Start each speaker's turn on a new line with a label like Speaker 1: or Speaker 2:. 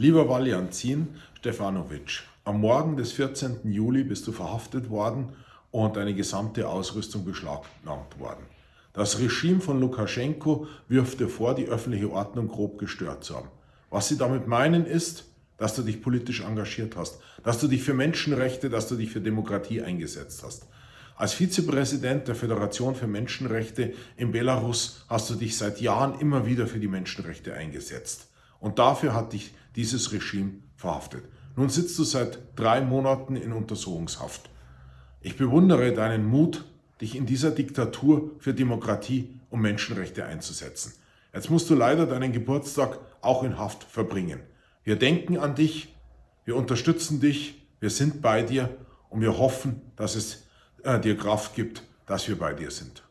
Speaker 1: Lieber Valjanzin Stefanovic, am Morgen des 14. Juli bist du verhaftet worden und deine gesamte Ausrüstung beschlagnahmt worden. Das Regime von Lukaschenko wirft dir vor, die öffentliche Ordnung grob gestört zu haben. Was sie damit meinen ist, dass du dich politisch engagiert hast, dass du dich für Menschenrechte, dass du dich für Demokratie eingesetzt hast. Als Vizepräsident der Föderation für Menschenrechte in Belarus hast du dich seit Jahren immer wieder für die Menschenrechte eingesetzt. Und dafür hat dich dieses Regime verhaftet. Nun sitzt du seit drei Monaten in Untersuchungshaft. Ich bewundere deinen Mut, dich in dieser Diktatur für Demokratie und Menschenrechte einzusetzen. Jetzt musst du leider deinen Geburtstag auch in Haft verbringen. Wir denken an dich, wir unterstützen dich, wir sind bei dir und wir hoffen, dass es äh, dir Kraft gibt, dass wir bei dir sind.